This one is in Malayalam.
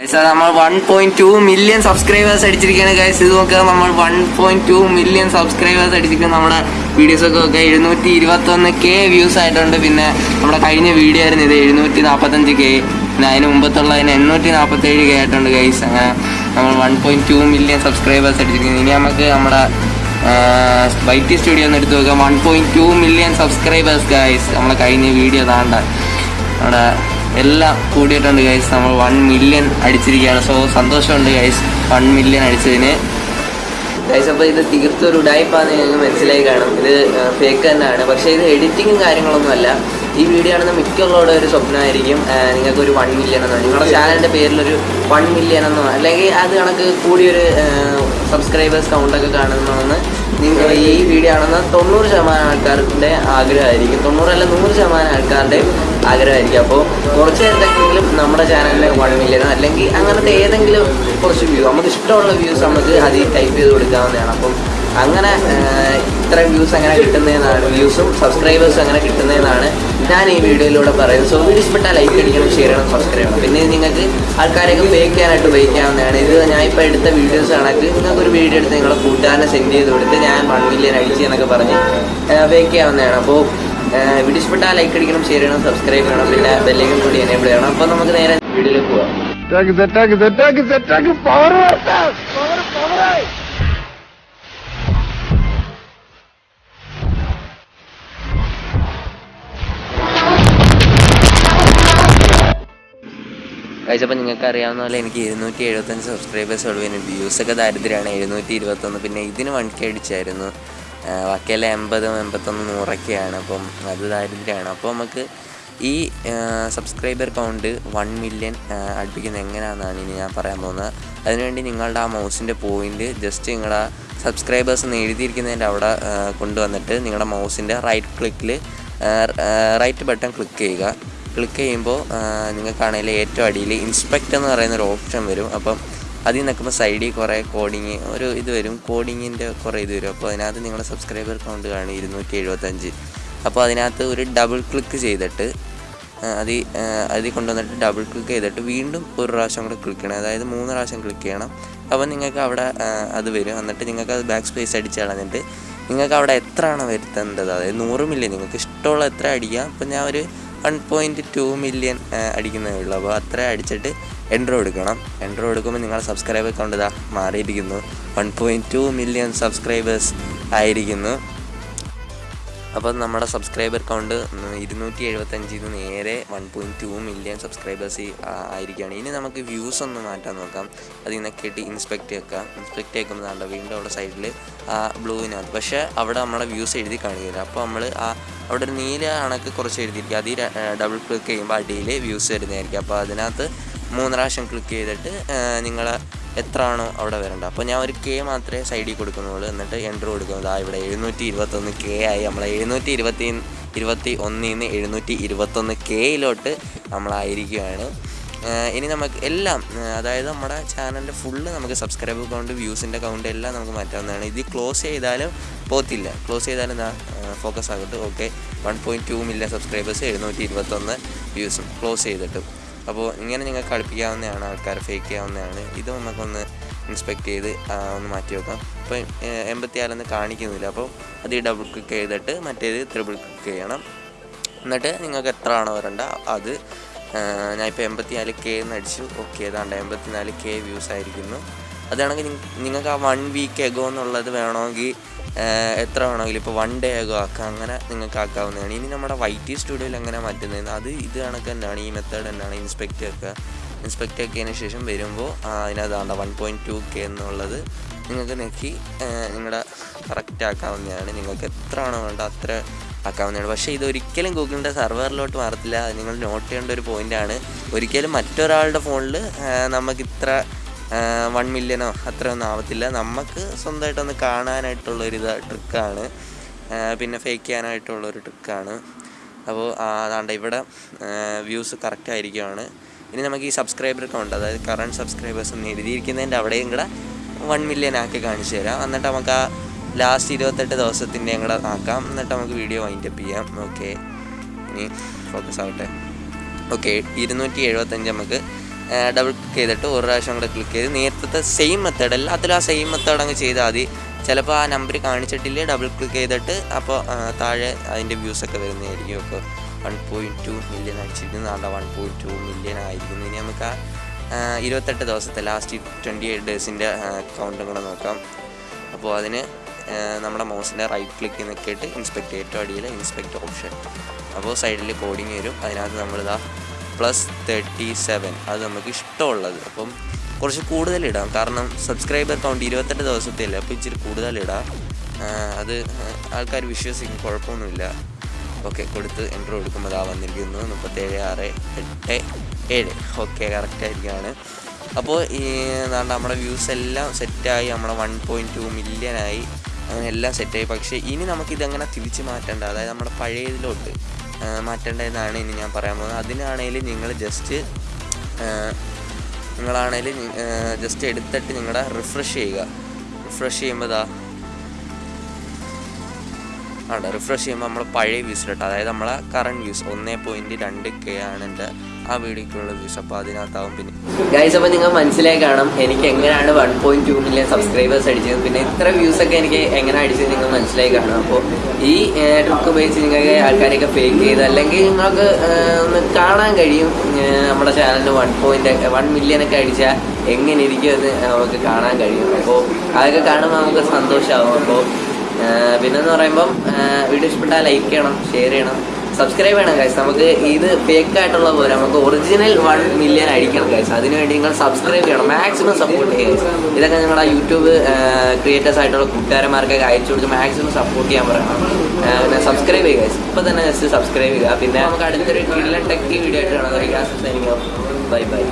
സാർ നമ്മൾ one point two million subscribers അടിച്ചിരിക്കുകയാണ് guys ഇത് നോക്കുക നമ്മൾ one point two million subscribers അടിച്ചിരിക്കുന്ന. നമ്മുടെ വീഡിയോസ് ഒക്കെ എഴുന്നൂറ്റി ഇരുപത്തൊന്ന് കെ വ്യൂസ് ആയിട്ടുണ്ട്. പിന്നെ നമ്മുടെ കഴിഞ്ഞ വീഡിയോ ആയിരുന്നു ഇത് എഴുന്നൂറ്റി നാൽപ്പത്തഞ്ച് കെ പിന്നെ അതിന് മുമ്പത്തുള്ളതിന് എണ്ണൂറ്റി നാൽപ്പത്തേഴ് കെ ആയിട്ടുണ്ട് ഗൈസ് അങ്ങനെ നമ്മൾ one point two million subscribers അടിച്ചിരിക്കുന്നത് ഇനി നമുക്ക് നമ്മുടെ വൈറ്റി സ്റ്റുഡിയോ ഒന്ന് എടുത്ത് നോക്കാം. One point two million subscribers guys നമ്മളെ കഴിഞ്ഞ വീഡിയോ താണ്ട നമ്മുടെ എല്ലാം കൂടിയിട്ടുണ്ട് ഗൈസ് നമ്മൾ വൺ മില്യൺ അടിച്ചിരിക്കുകയാണ്. സോ സന്തോഷമുണ്ട് ഗൈസ് വൺ മില്യൺ അടിച്ചതിന്. ഗൈസ് അപ്പോൾ ഇത് തീർത്തും ഒരു ഉടായ്പാന്ന് ഞങ്ങൾക്ക് മനസ്സിലായി കാണും. ഇത് ഫേക്ക് തന്നെയാണ്. പക്ഷേ ഇത് എഡിറ്റിങ്ങും കാര്യങ്ങളൊന്നും അല്ല. ഈ വീഡിയോ ആണെന്ന് മിക്കുള്ളവരുടെ ഒരു സ്വപ്നമായിരിക്കും. നിങ്ങൾക്ക് ഒരു വൺ മില്യൺ എന്നോ നിങ്ങളുടെ ചാനലിന്റെ പേരിലൊരു വൺ മില്യൺ എന്നോ അല്ലെങ്കിൽ അത് കണക്ക് കൂടിയൊരു സബ്സ്ക്രൈബേഴ്സ് കൗണ്ടൊക്കെ കാണുന്നതെന്ന് ഈ വീഡിയോ ആണെന്ന് തൊണ്ണൂറ് ശതമാനം ആൾക്കാരുടെ ആഗ്രഹമായിരിക്കും. തൊണ്ണൂറല്ല നൂറ് ശതമാനം ആൾക്കാരുടെയും ആഗ്രഹമായിരിക്കും. അപ്പോൾ കുറച്ച് നേരത്തേക്കെങ്കിലും നമ്മുടെ ചാനലിൽ വൺ മില്യൺ അല്ലെങ്കിൽ അങ്ങനത്തെ ഏതെങ്കിലും കുറച്ച് വ്യൂ നമുക്ക് ഇഷ്ടമുള്ള വ്യൂസ് നമുക്ക് അതിൽ ടൈപ്പ് ചെയ്ത് കൊടുക്കാവുന്നതാണ്. അപ്പം അങ്ങനെ ഇത്രയും വ്യൂസ് അങ്ങനെ കിട്ടുന്നതെന്നാണ് വ്യൂസും സബ്സ്ക്രൈബേഴ്സും അങ്ങനെ കിട്ടുന്നതെന്നാണ് ഞാൻ ഈ വീഡിയോയിലൂടെ പറയുന്നത് സോ വീഡിയോ ഇഷ്ടപ്പെട്ടാൽ ലൈക്ക് അടിക്കണം ഷെയർ ചെയ്യണം സബ്സ്ക്രൈബ് ചെയ്യണം. പിന്നെ നിങ്ങൾക്ക് ആൾക്കാരെയൊക്കെ ചെയ്യാനായിട്ട് ഉപയോഗിക്കാവുന്നതാണ്. ഇത് ഞാൻ ഇപ്പോൾ എടുത്ത വീഡിയോസ് ആണെങ്കിൽ നിങ്ങൾക്ക് ഒരു വീഡിയോ എടുത്ത് നിങ്ങളുടെ കൂട്ടുകാരനെ സെൻഡ് ചെയ്ത് കൊടുത്ത് ഞാൻ വൺ മില്യൺ അടിച്ച് എന്നൊക്കെ പറഞ്ഞ് ചെയ്യാവുന്നതാണ്. അപ്പോൾ വീഡിയോ ഇഷ്ടപ്പെട്ടാൽ ലൈക്ക് അടിക്കണം ഷെയർ ചെയ്യണം സബ്സ്ക്രൈബ് ചെയ്യണം പിന്നെ ബെല്ലേക്കും കൂടി എനേബിൾ ചെയ്യണം. അപ്പോൾ നമുക്ക് നേരെ വീഡിയോയിലേക്ക് പോകാം കഴിച്ചപ്പോൾ നിങ്ങൾക്ക് അറിയാവുന്ന പോലെ എനിക്ക് ഇരുന്നൂറ്റി എഴുപത്തഞ്ച് സബ്സ്ക്രൈബേഴ്സ് ഉള്ളൂ. പിന്നെ വ്യൂസൊക്കെ ദാരിദ്ര്യമാണ്. എഴുന്നൂറ്റി ഇരുപത്തൊന്ന്. പിന്നെ ഇതിന് വൺ കെ അടിച്ചായിരുന്നു. ബാക്കിയെല്ലാം എൺപതും എൺപത്തൊന്ന് നൂറൊക്കെയാണ്. അപ്പം അത് ദാരിദ്ര്യമാണ്. അപ്പോൾ നമുക്ക് ഈ സബ്സ്ക്രൈബർ കൗണ്ട് വൺ മില്യൺ അടുപ്പിക്കുന്നത് എങ്ങനെയാണെന്നാണ് ഇനി ഞാൻ പറയാൻ പോകുന്നത്. അതിനുവേണ്ടി നിങ്ങളുടെ ആ മൗസിന്റെ പോയിന്റ് ജസ്റ്റ് നിങ്ങളുടെ സബ്സ്ക്രൈബേഴ്സ് എന്ന് എഴുതിയിരിക്കുന്നതിന്റെ അവിടെ കൊണ്ടുവന്നിട്ട് നിങ്ങളുടെ മൗസിന്റെ റൈറ്റ് ക്ലിക്കിൽ റൈറ്റ് ബട്ടൺ ക്ലിക്ക് ചെയ്യുക. ക്ലിക്ക് ചെയ്യുമ്പോൾ നിങ്ങൾക്കാണെങ്കിൽ ഏറ്റവും അടിയിൽ ഇൻസ്പെക്ട് എന്ന് പറയുന്ന ഒരു ഓപ്ഷൻ വരും. അപ്പം അതിൽ നിൽക്കുമ്പോൾ സൈഡിൽ കുറേ കോഡിങ് ഒരു ഇത് വരും. കോഡിങ്ങിന്റെ കുറേ ഇത് വരും. അപ്പോൾ അതിനകത്ത് നിങ്ങളുടെ സബ്സ്ക്രൈബർ കൗണ്ട് കാണും ഇരുന്നൂറ്റി എഴുപത്തഞ്ച് അപ്പോൾ അതിനകത്ത് ഒരു ഡബിൾ ക്ലിക്ക് ചെയ്തിട്ട് അത് അതിൽ കൊണ്ടുവന്നിട്ട് ഡബിൾ ക്ലിക്ക് ചെയ്തിട്ട് വീണ്ടും ഒരു പ്രാവശ്യം കൂടെ ക്ലിക്ക് ചെയ്യണം. അതായത് മൂന്ന് പ്രാവശ്യം ക്ലിക്ക് ചെയ്യണം. അപ്പോൾ നിങ്ങൾക്ക് അവിടെ അത് വരും. എന്നിട്ട് നിങ്ങൾക്ക് അത് ബാക്ക് സ്പേസ് അടിച്ച് കളഞ്ഞിട്ട് നിങ്ങൾക്ക് അവിടെ എത്രയാണോ വരുത്തേണ്ടത്? അതായത് നൂറ് മില്ലി. നിങ്ങൾക്ക് ഇഷ്ടമുള്ള എത്ര അടിക്കാം? അപ്പോൾ ഞാൻ ഒരു വൺ പോയിന്റ് ടു മില്യൺ അടിക്കുന്നതേ ഉള്ളൂ. അപ്പോൾ അത്ര അടിച്ചിട്ട് എൻട്രോ എടുക്കണം എൻട്രോ എടുക്കുമ്പോൾ നിങ്ങളുടെ സബ്സ്ക്രൈബർ കൗണ്ട് ഇതാ മാറിയിരിക്കുന്നു. One point two million subscribers ആയിരിക്കുന്നു. അപ്പോൾ നമ്മുടെ സബ്സ്ക്രൈബർ കൗണ്ട് ഇരുന്നൂറ്റി എഴുപത്തഞ്ചിൽ നിന്ന് നേരെ one point two million subscribers ആയിരിക്കുകയാണ്. ഇനി നമുക്ക് വ്യൂസ് ഒന്ന് മാറ്റാൻ നോക്കാം. അതിൽ നിന്നൊക്കെ ഇട്ട് ഇൻസ്പെക്റ്റ് വെക്കാം. ഇൻസ്പെക്റ്റ് വെക്കുമ്പോൾ വീണ്ടും അവിടെ സൈഡിൽ ആ ബ്ലൂവിനകത്ത് പക്ഷേ അവിടെ നമ്മുടെ വ്യൂസ് എഴുതി കാണിക്കില്ല അപ്പോൾ നമ്മൾ ആ അവിടെ ഒരു നീല കണക്ക് കുറച്ച് എഴുതിയിരിക്കും. അതിൽ ഡബിൾ ക്ലിക്ക് ചെയ്യുമ്പോൾ അടിയിൽ വ്യൂസ് വരുന്നതായിരിക്കും. അപ്പോൾ അതിനകത്ത് മൂന്ന് പ്രാവശ്യം ക്ലിക്ക് ചെയ്തിട്ട് നിങ്ങൾ എത്ര ആണോ അവിടെ വരേണ്ടത്. അപ്പോൾ ഞാൻ ഒരു കെ മാത്രമേ സൈഡിൽ കൊടുക്കുന്നുള്ളൂ. എന്നിട്ട് എന്റർ കൊടുക്കുന്നത് ആ ഇവിടെ എഴുന്നൂറ്റി ഇരുപത്തൊന്ന് കെ ആയി. നമ്മൾ എഴുന്നൂറ്റി ഇരുപത്തി ഇരുപത്തി ഒന്നിൽ നിന്ന് എഴുന്നൂറ്റി ഇരുപത്തൊന്ന് കെയിലോട്ട് നമ്മളായിരിക്കുകയാണ്. ഇനി നമുക്ക് എല്ലാം അതായത് നമ്മുടെ ചാനലിന്റെ ഫുള്ള് നമുക്ക് സബ്സ്ക്രൈബ് അക്കൗണ്ട് വ്യൂസിന്റെ അക്കൗണ്ട് എല്ലാം നമുക്ക് മാറ്റാവുന്നതാണ്. ഇത് ക്ലോസ് ചെയ്താലും പോത്തില്ല ക്ലോസ് ചെയ്താലും എന്താ focus ആകട്ട്. Okay one point two million subscribers എഴുന്നൂറ്റി ഇരുപത്തൊന്ന് വ്യൂസും ക്ലോസ് ചെയ്തിട്ടും. അപ്പോൾ ഇങ്ങനെ നിങ്ങൾക്ക് കളിപ്പിക്കാവുന്നതാണ് ആൾക്കാർ ഫേക്ക് ചെയ്യാവുന്നതാണ്. ഇത് നമുക്കൊന്ന് ഇൻസ്പെക്ട് ചെയ്ത് ഒന്ന് മാറ്റി വെക്കാം. അപ്പോൾ എൺപത്തിയാറെന്ന് കാണിക്കുന്നില്ല. അപ്പോൾ അത് ഡബിൾ ക്ലിക്ക് ചെയ്തിട്ട് മറ്റേത് ത്രിബിൾ ക്ലിക്ക് ചെയ്യണം. എന്നിട്ട് നിങ്ങൾക്ക് എത്ര ആണോ വരണ്ട അത് ഇപ്പോൾ എൺപത്തിനാല് കെ എന്ന് അടിച്ചു ഓക്കെ ഏതാണ്ട് എൺപത്തിനാല് കെ വ്യൂസ് ആയിരിക്കുന്നു. അതാണെങ്കിൽ നിങ്ങൾക്ക് ആ വൺ വീക്ക് എഗോ എന്നുള്ളത് വേണമെങ്കിൽ എത്ര വേണമെങ്കിലും ഇപ്പോൾ വൺ ഡേ എഗോ ആക്കാം. അങ്ങനെ നിങ്ങൾക്ക് ആക്കാവുന്നതാണ്. ഇനി നമ്മുടെ വൈറ്റി സ്റ്റുഡിയോയിൽ എങ്ങനെ മാറ്റുന്നത്? അത് ഇത് കണക്ക് തന്നെയാണ്. ഈ മെത്തേഡ് തന്നെയാണ് ഇൻസ്പെക്റ്റ് ആക്കുക ഇൻസ്പെക്റ്റ് ആക്കിയതിന് ശേഷം വരുമ്പോൾ അതിനകത്താണ്ട വൺ പോയിന്റ് ടു കെ എന്നുള്ളത് നിങ്ങൾക്ക് നെക്കി നിങ്ങളുടെ കറക്റ്റ് ആക്കാവുന്നതാണ്. നിങ്ങൾക്ക് എത്ര ആണോ വേണ്ട അത്ര ആക്കാവുന്നതാണ്. പക്ഷേ ഇത് ഒരിക്കലും ഗൂഗിളിന്റെ സെർവറിലോട്ട് മാറത്തില്ല. നിങ്ങൾ നോട്ട് ചെയ്യേണ്ട ഒരു പോയിന്റാണ് ഒരിക്കലും മറ്റൊരാളുടെ ഫോണിൽ നമുക്ക് ഇത്ര വൺ മില്യനോ അത്രയൊന്നും ആവത്തില്ല. നമുക്ക് സ്വന്തമായിട്ടൊന്ന് കാണാനായിട്ടുള്ള ഒരു ഇത് ട്രിക്കാണ് പിന്നെ ഫേക്ക് ചെയ്യാനായിട്ടുള്ളൊരു ട്രിക്കാണ് അപ്പോൾ അതാണ്ട് ഇവിടെ വ്യൂസ് കറക്റ്റ് ആയിരിക്കുവാണ്. ഇനി നമുക്ക് ഈ സബ്സ്ക്രൈബർ അക്കൗണ്ട് അതായത് കറണ്ട് സബ്സ്ക്രൈബേഴ്സ് എന്ന് എഴുതിയിരിക്കുന്നതിന്റെ അവിടെയും കൂടെ വൺ മില്യൺ ആക്കി കാണിച്ചു തരാം. എന്നിട്ട് നമുക്ക് ആ ലാസ്റ്റ് ഇരുപത്തെട്ട് ദിവസത്തിന്റെ ഞങ്ങൾ ആക്കാം. എന്നിട്ട് നമുക്ക് വീഡിയോ വൈൻഡപ്പ് ചെയ്യാം. ഓക്കെ ഇനി ഫോക്കസ് ആവട്ടെ. ഓക്കെ ഇരുന്നൂറ്റി എഴുപത്തഞ്ച് നമുക്ക് ഡബിൾ ക്ലിക്ക് ചെയ്തിട്ട് ഒരു പ്രാവശ്യം കൂടെ ക്ലിക്ക് ചെയ്ത് നേരത്തെ സെയിം മെത്തേഡ് എല്ലാത്തിലും ആ സെയിം മെത്തേഡ് അങ്ങ് ചെയ്താൽ മതി. ചിലപ്പോൾ ആ നമ്പർ കാണിച്ചിട്ടില്ലേ ഡബിൾ ക്ലിക്ക് ചെയ്തിട്ട് അപ്പോൾ താഴെ അതിന്റെ വ്യൂസൊക്കെ വരുന്നതായിരിക്കും. അപ്പോൾ വൺ പോയിന്റ് ടു മില്യൺ നാളെ വൺ പോയിന്റ് ടു മില്യൺ ആയിരിക്കുന്നു. ഇനി നമുക്ക് ആ ഇരുപത്തെട്ട് ദിവസത്തെ ലാസ്റ്റ് ട്വന്റി എയ്റ്റ് ഡേയ്സിന്റെ കൗണ്ടും കൂടെ നോക്കാം. അപ്പോൾ അതിന് നമ്മുടെ മൗസിന്റെ റൈറ്റ് ക്ലിക്ക് നിൽക്കിയിട്ട് ഇൻസ്പെക്ട് ഏറ്റവും അടിയിൽ ഇൻസ്പെക്ട് ഓപ്ഷൻ അപ്പോൾ സൈഡിൽ കോഡിങ് വരും. അതിനകത്ത് നമ്മളിതാ പ്ലസ് തേർട്ടി സെവൻ അത് നമുക്ക് ഇഷ്ടമുള്ളത്. അപ്പം കുറച്ച് കൂടുതലിടാം കാരണം സബ്സ്ക്രൈബർ കൗണ്ട് ഇരുപത്തെട്ട് ദിവസത്തില്ല അപ്പോൾ ഇച്ചിരി കൂടുതലിടാം അത് ആൾക്കാർ വിശ്വസിക്കും. കുഴപ്പമൊന്നുമില്ല. ഓക്കെ കൊടുത്ത് എന്റർ കൊടുക്കുമ്പോൾ അതാ വന്നിരിക്കുന്നു. മുപ്പത്തേഴ് ആറ് എട്ട് ഏഴ്. ഓക്കെ കറക്റ്റായിരിക്കുകയാണ് അപ്പോൾ ഈ നമ്മുടെ വ്യൂസ് എല്ലാം സെറ്റായി നമ്മുടെ വൺ പോയിന്റ് ടു മില്യനായി എല്ലാം സെറ്റായി പക്ഷേ ഇനി നമുക്കിതങ്ങനെ തിരിച്ച് മാറ്റേണ്ട. അതായത് നമ്മുടെ പഴയതിലോട്ട് ആ, മാറ്റേണ്ടതെന്നാണ് ഇനി ഞാൻ പറയാൻ പോകുന്നത്. അതിനാണെങ്കിൽ നിങ്ങൾ ജസ്റ്റ് നിങ്ങളാണെങ്കിൽ ജസ്റ്റ് എടുത്തിട്ട് നിങ്ങളുടെ റിഫ്രഷ് ചെയ്യുക. റിഫ്രഷ് ചെയ്യുമ്പോൾ ഇതാ ആണ്? റിഫ്രഷ് ചെയ്യുമ്പോൾ നമ്മൾ പഴയ വ്യൂസ് കേട്ടോ അതായത് നമ്മളെ കറണ്ട് വ്യൂസ് ഒന്നേ പോയിന്റ് രണ്ട് കെ ആണ് എന്റെ ആ വീഡിയോക്കുള്ള വ്യൂസ് അപ്പോൾ അതിനകത്താവും പിന്നെ. ഗൈസ് അപ്പോൾ നിങ്ങൾ മനസ്സിലായി കാണാം എനിക്ക് എങ്ങനെയാണ് one point two million subscribers അടിച്ചത്. പിന്നെ ഇത്ര വ്യൂസ് ഒക്കെ എനിക്ക് എങ്ങനെ അടിച്ചത് നിങ്ങൾ മനസ്സിലായി കാണും. അപ്പോൾ ഈ ട്രിക്ക് ഉപയോഗിച്ച് നിങ്ങൾക്ക് ആൾക്കാരെയൊക്കെ ഫേക്ക് ചെയ്ത് അല്ലെങ്കിൽ നിങ്ങൾക്ക് ഒന്ന് കാണാൻ കഴിയും. നമ്മുടെ ചാനലിന് വൺ പോയിന്റ് വൺ മില്യൺ ഒക്കെ അടിച്ചാൽ എങ്ങനെ ഇരിക്കും എന്ന് നമുക്ക് കാണാൻ കഴിയും. അപ്പോൾ അതൊക്കെ കാണുമ്പോൾ നമുക്ക് സന്തോഷമാവും അപ്പോൾ പിന്നെ എന്ന് പറയുമ്പം വീഡിയോ ഇഷ്ടപ്പെട്ടാൽ ലൈക്ക് ചെയ്യണം ഷെയർ ചെയ്യണം. സബ്സ്ക്രൈബ് ചെയ്യണം ഗൈസ് നമുക്ക് ഇത് ഫേക്ക് ആയിട്ടുള്ള പോലെ നമുക്ക് ഒറിജിനൽ വൺ മില്യൺ അടിക്കണം ഗൈസ് അതിനുവേണ്ടി നിങ്ങൾ സബ്സ്ക്രൈബ് ചെയ്യണം. മാക്സിമം സപ്പോർട്ട് ചെയ്യുക ഇതൊക്കെ ഞങ്ങളുടെ യൂട്യൂബ് ക്രിയേറ്റേഴ്സ് ആയിട്ടുള്ള കൂട്ടുകാരന്മാർക്കൊക്കെ അയച്ചു കൊടുത്ത് മാക്സിമം സപ്പോർട്ട് ചെയ്യാൻ പറയണം. പിന്നെ സബ്സ്ക്രൈബ് ചെയ്യുക ഗൈസ് ഇപ്പോൾ തന്നെ ജസ്റ്റ് സബ്സ്ക്രൈബ് ചെയ്യുക. പിന്നെ നമുക്ക് അടുത്തൊരു കിഡിലെ ടെക് വീഡിയോ ആയിട്ട് കാണാം. Bye bye